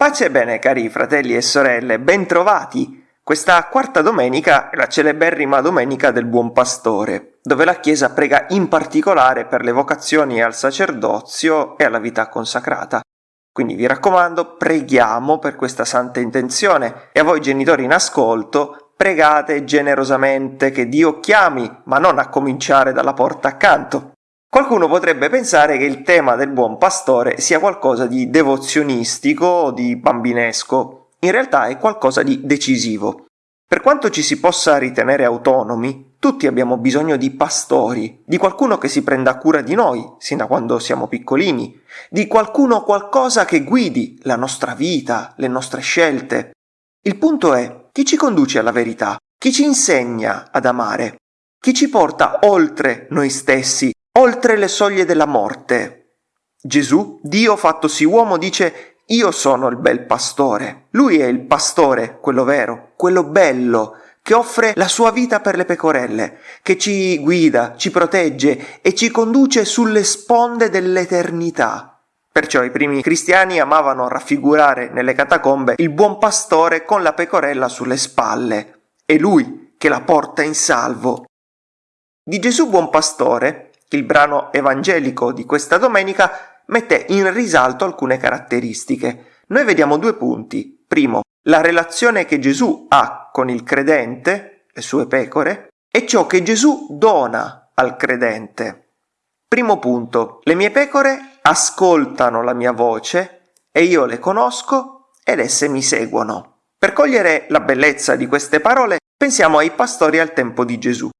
Pace e bene cari fratelli e sorelle, bentrovati! Questa quarta domenica è la celeberrima domenica del Buon Pastore, dove la Chiesa prega in particolare per le vocazioni al sacerdozio e alla vita consacrata. Quindi vi raccomando, preghiamo per questa santa intenzione e a voi genitori in ascolto, pregate generosamente che Dio chiami, ma non a cominciare dalla porta accanto. Qualcuno potrebbe pensare che il tema del buon pastore sia qualcosa di devozionistico o di bambinesco. In realtà è qualcosa di decisivo. Per quanto ci si possa ritenere autonomi, tutti abbiamo bisogno di pastori, di qualcuno che si prenda cura di noi, sin da quando siamo piccolini, di qualcuno o qualcosa che guidi la nostra vita, le nostre scelte. Il punto è chi ci conduce alla verità, chi ci insegna ad amare, chi ci porta oltre noi stessi oltre le soglie della morte. Gesù, Dio fattosi uomo, dice io sono il bel pastore. Lui è il pastore, quello vero, quello bello, che offre la sua vita per le pecorelle, che ci guida, ci protegge e ci conduce sulle sponde dell'eternità. Perciò i primi cristiani amavano raffigurare nelle catacombe il buon pastore con la pecorella sulle spalle. È lui che la porta in salvo. Di Gesù buon pastore il brano evangelico di questa domenica mette in risalto alcune caratteristiche. Noi vediamo due punti. Primo, la relazione che Gesù ha con il credente, le sue pecore, e ciò che Gesù dona al credente. Primo punto, le mie pecore ascoltano la mia voce e io le conosco ed esse mi seguono. Per cogliere la bellezza di queste parole pensiamo ai pastori al tempo di Gesù.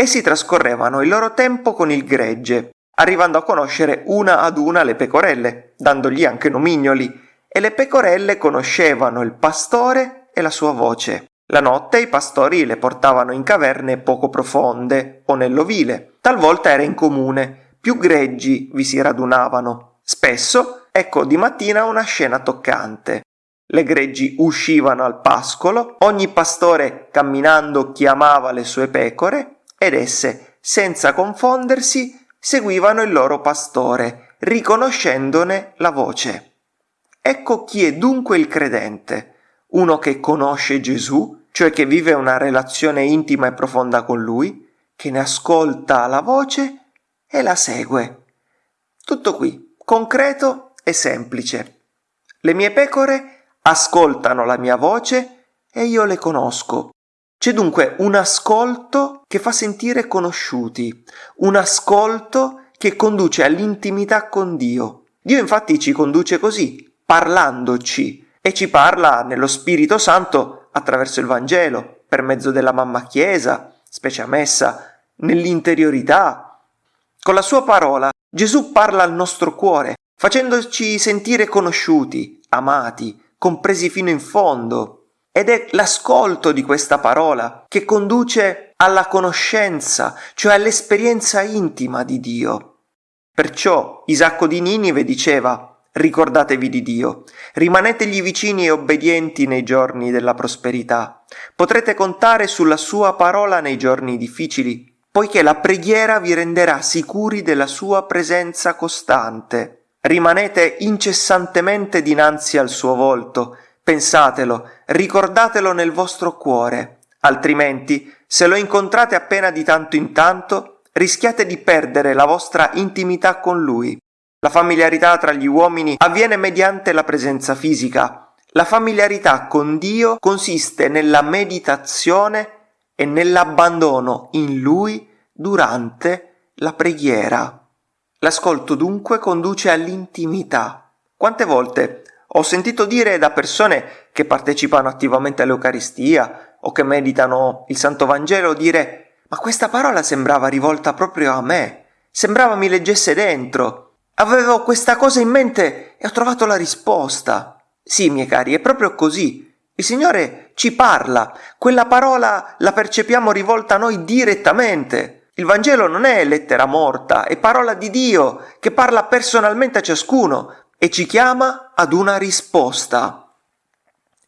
Essi trascorrevano il loro tempo con il gregge, arrivando a conoscere una ad una le pecorelle, dandogli anche nomignoli, e le pecorelle conoscevano il pastore e la sua voce. La notte i pastori le portavano in caverne poco profonde o nell'ovile, talvolta era in comune, più greggi vi si radunavano. Spesso, ecco di mattina una scena toccante. Le greggi uscivano al pascolo, ogni pastore camminando chiamava le sue pecore ed esse, senza confondersi, seguivano il loro pastore, riconoscendone la voce. Ecco chi è dunque il credente, uno che conosce Gesù, cioè che vive una relazione intima e profonda con lui, che ne ascolta la voce e la segue. Tutto qui, concreto e semplice. Le mie pecore ascoltano la mia voce e io le conosco. C'è dunque un ascolto che fa sentire conosciuti, un ascolto che conduce all'intimità con Dio. Dio infatti ci conduce così, parlandoci, e ci parla nello Spirito Santo attraverso il Vangelo, per mezzo della mamma Chiesa, specie a messa, nell'interiorità. Con la sua parola Gesù parla al nostro cuore, facendoci sentire conosciuti, amati, compresi fino in fondo, ed è l'ascolto di questa parola che conduce alla conoscenza, cioè all'esperienza intima di Dio. Perciò Isacco di Ninive diceva Ricordatevi di Dio, rimanetegli vicini e obbedienti nei giorni della prosperità. Potrete contare sulla sua parola nei giorni difficili, poiché la preghiera vi renderà sicuri della sua presenza costante. Rimanete incessantemente dinanzi al suo volto, Pensatelo, ricordatelo nel vostro cuore, altrimenti, se lo incontrate appena di tanto in tanto, rischiate di perdere la vostra intimità con lui. La familiarità tra gli uomini avviene mediante la presenza fisica. La familiarità con Dio consiste nella meditazione e nell'abbandono in Lui durante la preghiera. L'ascolto dunque conduce all'intimità. Quante volte ho sentito dire da persone che partecipano attivamente all'Eucaristia o che meditano il Santo Vangelo dire ma questa parola sembrava rivolta proprio a me, sembrava mi leggesse dentro. Avevo questa cosa in mente e ho trovato la risposta. Sì, miei cari, è proprio così. Il Signore ci parla, quella parola la percepiamo rivolta a noi direttamente. Il Vangelo non è lettera morta, è parola di Dio che parla personalmente a ciascuno, e ci chiama ad una risposta.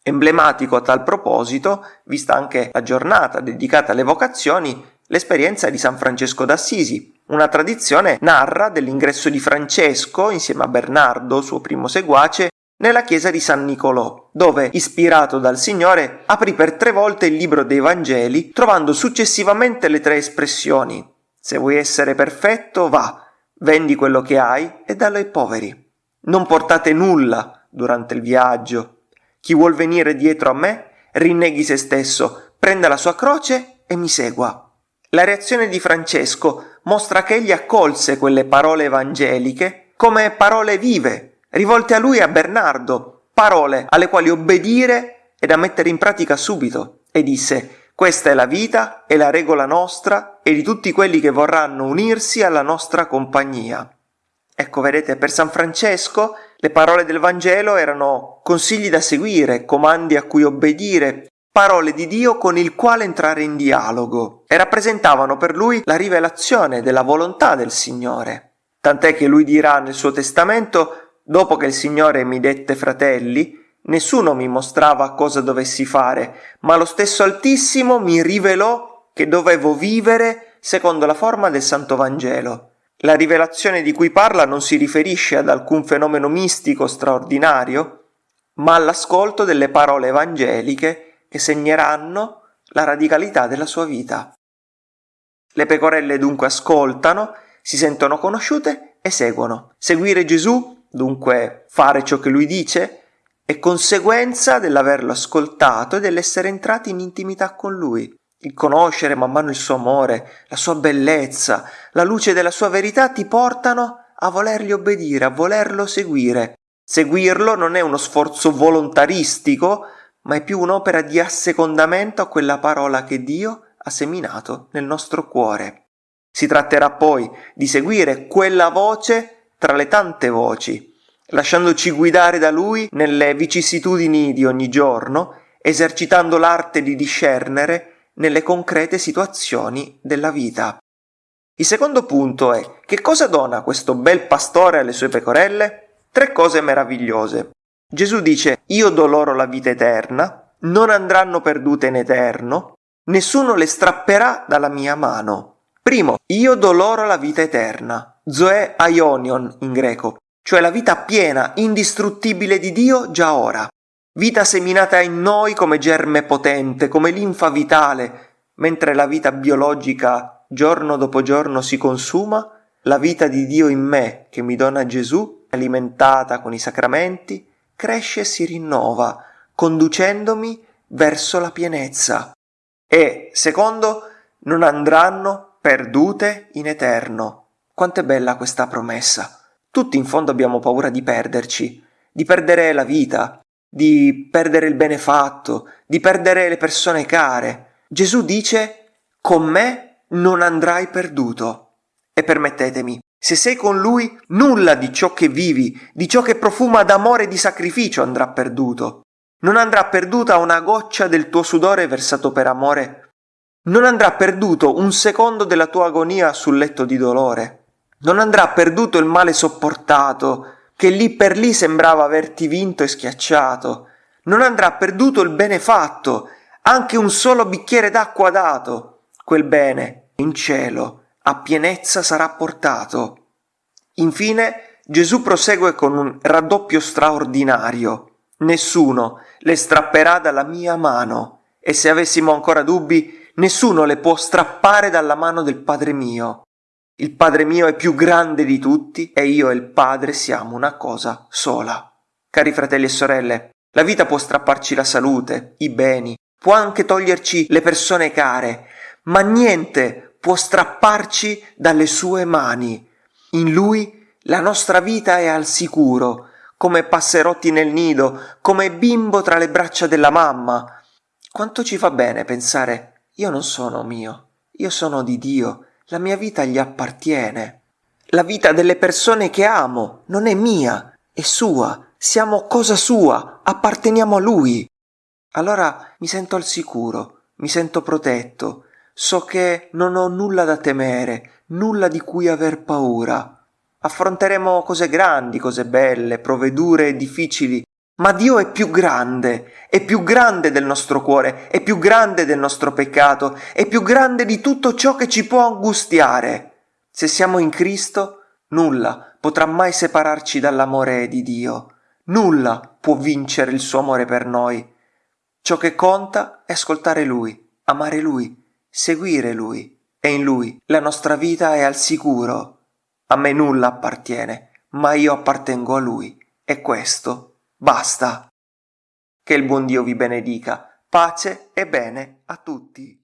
Emblematico a tal proposito, vista anche la giornata dedicata alle vocazioni, l'esperienza di San Francesco d'Assisi. Una tradizione narra dell'ingresso di Francesco, insieme a Bernardo, suo primo seguace, nella chiesa di San Nicolò, dove, ispirato dal Signore, aprì per tre volte il libro dei Vangeli, trovando successivamente le tre espressioni Se vuoi essere perfetto, va, vendi quello che hai e dallo ai poveri. Non portate nulla durante il viaggio. Chi vuol venire dietro a me, rinneghi se stesso, prenda la sua croce e mi segua. La reazione di Francesco mostra che egli accolse quelle parole evangeliche come parole vive rivolte a lui e a Bernardo, parole alle quali obbedire e da mettere in pratica subito, e disse questa è la vita e la regola nostra e di tutti quelli che vorranno unirsi alla nostra compagnia. Ecco, vedete, per San Francesco le parole del Vangelo erano consigli da seguire, comandi a cui obbedire, parole di Dio con il quale entrare in dialogo e rappresentavano per lui la rivelazione della volontà del Signore. Tant'è che lui dirà nel suo testamento Dopo che il Signore mi dette fratelli, nessuno mi mostrava cosa dovessi fare, ma lo stesso Altissimo mi rivelò che dovevo vivere secondo la forma del Santo Vangelo. La rivelazione di cui parla non si riferisce ad alcun fenomeno mistico straordinario, ma all'ascolto delle parole evangeliche che segneranno la radicalità della sua vita. Le pecorelle dunque ascoltano, si sentono conosciute e seguono. Seguire Gesù dunque fare ciò che lui dice, è conseguenza dell'averlo ascoltato e dell'essere entrati in intimità con lui. Conoscere man mano il suo amore, la sua bellezza, la luce della sua verità ti portano a volergli obbedire, a volerlo seguire. Seguirlo non è uno sforzo volontaristico, ma è più un'opera di assecondamento a quella parola che Dio ha seminato nel nostro cuore. Si tratterà poi di seguire quella voce tra le tante voci, lasciandoci guidare da lui nelle vicissitudini di ogni giorno, esercitando l'arte di discernere nelle concrete situazioni della vita. Il secondo punto è che cosa dona questo bel pastore alle sue pecorelle? Tre cose meravigliose. Gesù dice io do loro la vita eterna, non andranno perdute in eterno, nessuno le strapperà dalla mia mano. Primo, io do loro la vita eterna. Zoe Aionion in greco, cioè la vita piena, indistruttibile di Dio già ora. Vita seminata in noi come germe potente, come linfa vitale, mentre la vita biologica giorno dopo giorno si consuma, la vita di Dio in me, che mi dona Gesù, alimentata con i sacramenti, cresce e si rinnova, conducendomi verso la pienezza. E, secondo, non andranno perdute in eterno, quanto è bella questa promessa. Tutti in fondo abbiamo paura di perderci, di perdere la vita, di perdere il benefatto, di perdere le persone care. Gesù dice, con me non andrai perduto. E permettetemi, se sei con lui, nulla di ciò che vivi, di ciò che profuma d'amore e di sacrificio andrà perduto. Non andrà perduta una goccia del tuo sudore versato per amore. Non andrà perduto un secondo della tua agonia sul letto di dolore non andrà perduto il male sopportato, che lì per lì sembrava averti vinto e schiacciato. Non andrà perduto il bene fatto, anche un solo bicchiere d'acqua dato. Quel bene, in cielo, a pienezza sarà portato. Infine, Gesù prosegue con un raddoppio straordinario. Nessuno le strapperà dalla mia mano, e se avessimo ancora dubbi, nessuno le può strappare dalla mano del Padre mio. Il Padre mio è più grande di tutti e io e il Padre siamo una cosa sola. Cari fratelli e sorelle, la vita può strapparci la salute, i beni, può anche toglierci le persone care, ma niente può strapparci dalle sue mani. In lui la nostra vita è al sicuro, come passerotti nel nido, come bimbo tra le braccia della mamma. Quanto ci fa bene pensare io non sono mio, io sono di Dio la mia vita gli appartiene. La vita delle persone che amo non è mia, è sua. Siamo cosa sua, apparteniamo a lui. Allora mi sento al sicuro, mi sento protetto, so che non ho nulla da temere, nulla di cui aver paura. Affronteremo cose grandi, cose belle, prove dure e difficili, Ma Dio è più grande, è più grande del nostro cuore, è più grande del nostro peccato, è più grande di tutto ciò che ci può angustiare. Se siamo in Cristo, nulla potrà mai separarci dall'amore di Dio. Nulla può vincere il suo amore per noi. Ciò che conta è ascoltare Lui, amare Lui, seguire Lui. E in Lui la nostra vita è al sicuro. A me nulla appartiene, ma io appartengo a Lui. E questo basta. Che il buon Dio vi benedica. Pace e bene a tutti.